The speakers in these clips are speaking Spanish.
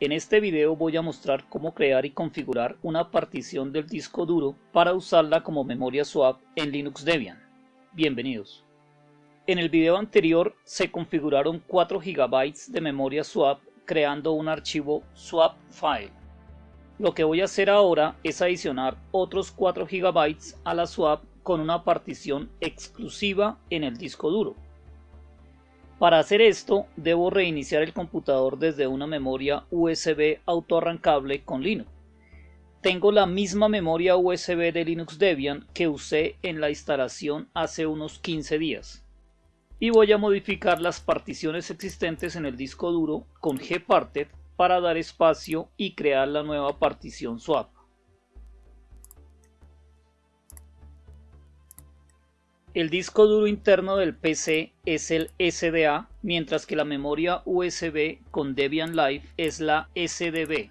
En este video voy a mostrar cómo crear y configurar una partición del disco duro para usarla como memoria swap en Linux Debian. Bienvenidos. En el video anterior se configuraron 4 GB de memoria swap creando un archivo swap file. Lo que voy a hacer ahora es adicionar otros 4 GB a la swap con una partición exclusiva en el disco duro. Para hacer esto, debo reiniciar el computador desde una memoria USB autoarrancable con Linux. Tengo la misma memoria USB de Linux Debian que usé en la instalación hace unos 15 días. Y voy a modificar las particiones existentes en el disco duro con gparted para dar espacio y crear la nueva partición swap. El disco duro interno del PC es el SDA, mientras que la memoria USB con Debian Live es la SDB.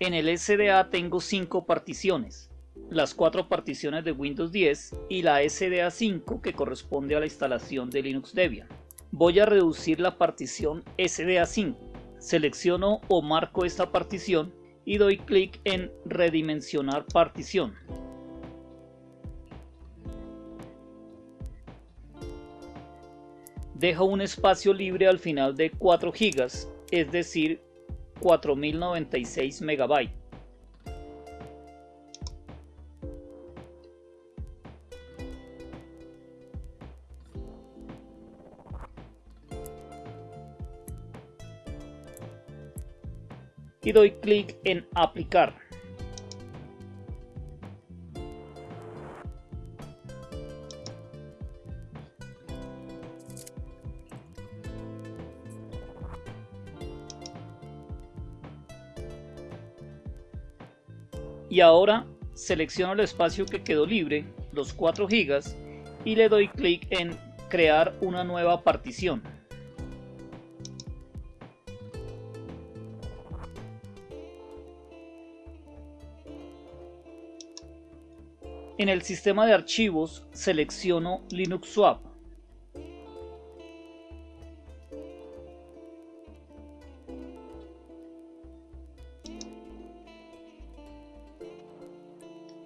En el SDA tengo 5 particiones, las 4 particiones de Windows 10 y la SDA 5 que corresponde a la instalación de Linux Debian. Voy a reducir la partición SDA 5. Selecciono o marco esta partición y doy clic en redimensionar partición. Dejo un espacio libre al final de 4 GB, es decir, 4096 MB. Y doy clic en aplicar. Y ahora selecciono el espacio que quedó libre, los 4 GB, y le doy clic en crear una nueva partición. En el sistema de archivos selecciono Linux Swap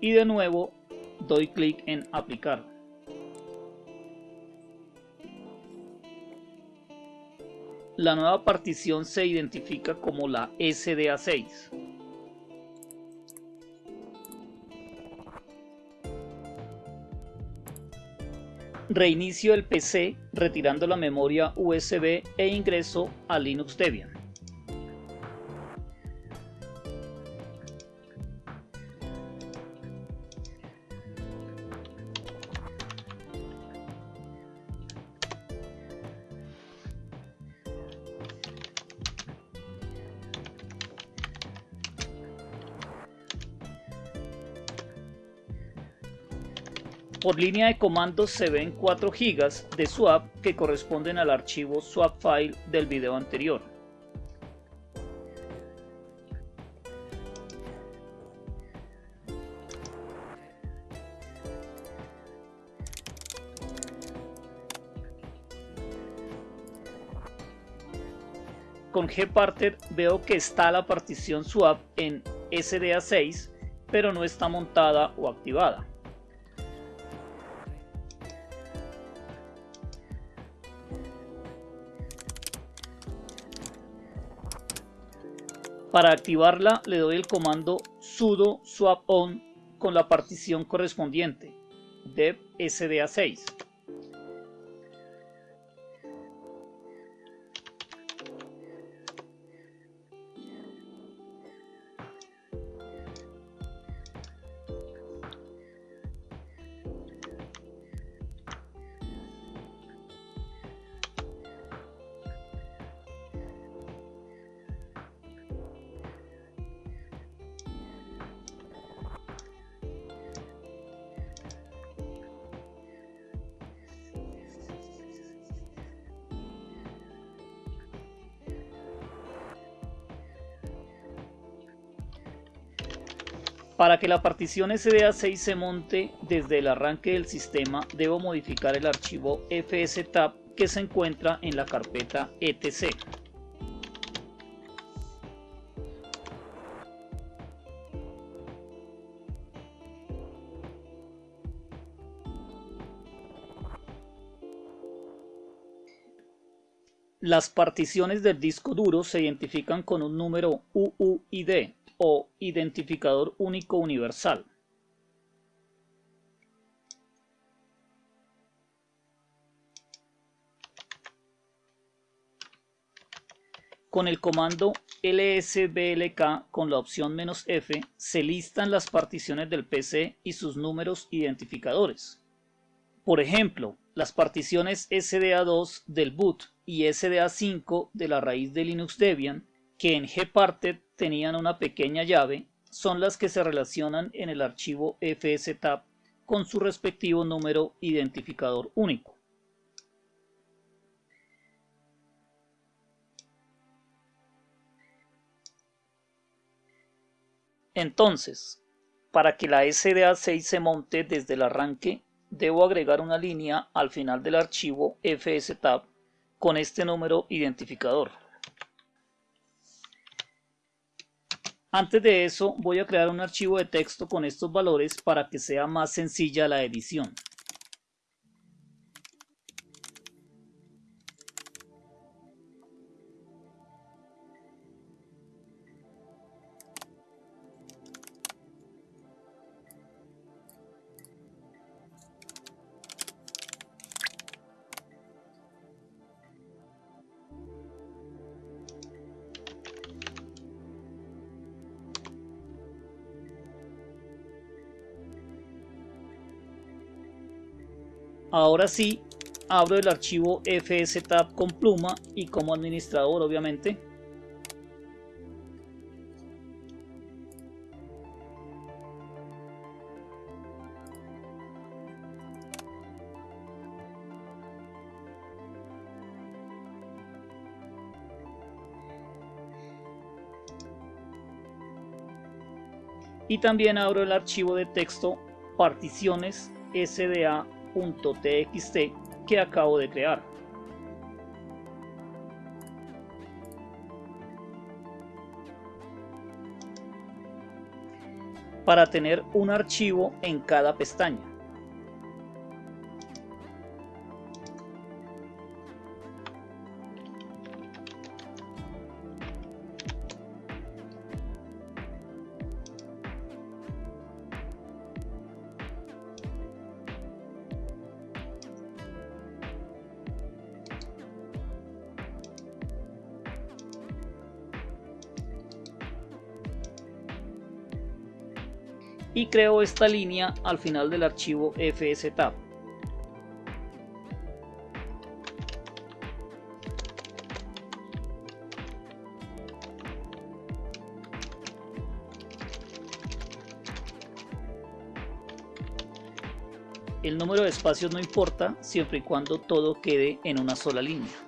y de nuevo doy clic en aplicar. La nueva partición se identifica como la SDA6. Reinicio el PC retirando la memoria USB e ingreso a Linux Debian. Por línea de comandos se ven 4 GB de swap que corresponden al archivo swap file del video anterior. Con gparted veo que está la partición swap en SDA6 pero no está montada o activada. Para activarla le doy el comando sudo swap on con la partición correspondiente dev sda6. Para que la partición SDA6 se monte desde el arranque del sistema, debo modificar el archivo fstab que se encuentra en la carpeta etc. Las particiones del disco duro se identifican con un número UUID, o identificador único universal. Con el comando lsblk con la opción "-f" se listan las particiones del PC y sus números identificadores. Por ejemplo, las particiones SDA2 del boot y SDA5 de la raíz de Linux Debian, que en gparted tenían una pequeña llave, son las que se relacionan en el archivo fstab con su respectivo número identificador único. Entonces, para que la SDA6 se monte desde el arranque, debo agregar una línea al final del archivo fstab con este número identificador. Antes de eso voy a crear un archivo de texto con estos valores para que sea más sencilla la edición. Ahora sí, abro el archivo fstab con pluma y como administrador obviamente. Y también abro el archivo de texto particiones sda .txt que acabo de crear. Para tener un archivo en cada pestaña. Y creo esta línea al final del archivo fstab. El número de espacios no importa siempre y cuando todo quede en una sola línea.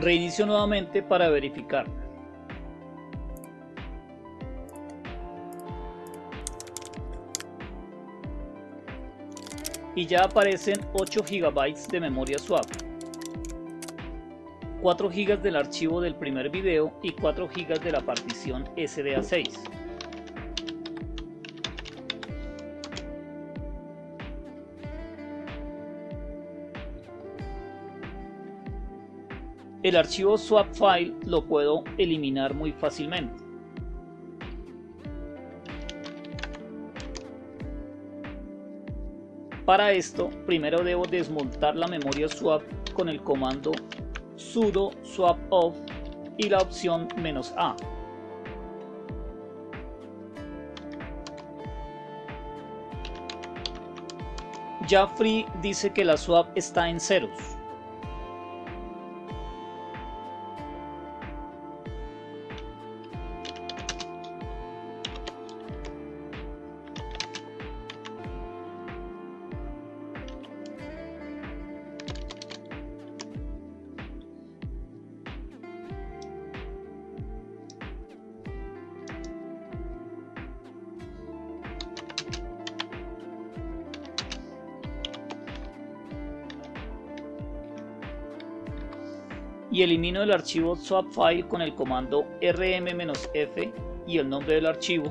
Reinicio nuevamente para verificar. Y ya aparecen 8 GB de memoria suave. 4 GB del archivo del primer video y 4 GB de la partición SDA6. El archivo swap file lo puedo eliminar muy fácilmente. Para esto, primero debo desmontar la memoria swap con el comando sudo swap off y la opción "-a". Ya Free dice que la swap está en ceros. Y elimino el archivo swap file con el comando rm-f y el nombre del archivo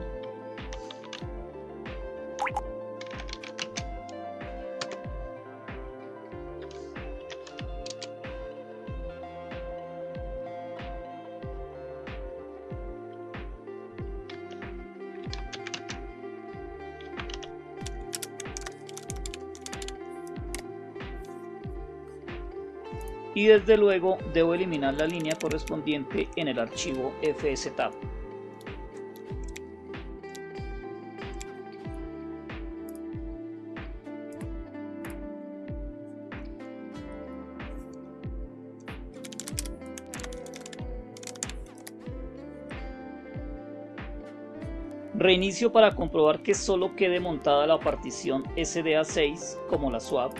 y desde luego debo eliminar la línea correspondiente en el archivo fstab. Reinicio para comprobar que solo quede montada la partición SDA6 como la swap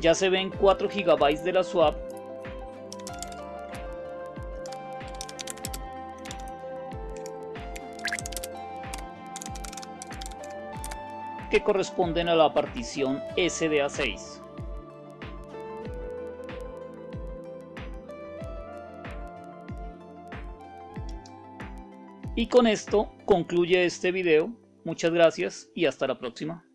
ya se ven 4 GB de la swap que corresponden a la partición SDA6. Y con esto concluye este video. Muchas gracias y hasta la próxima.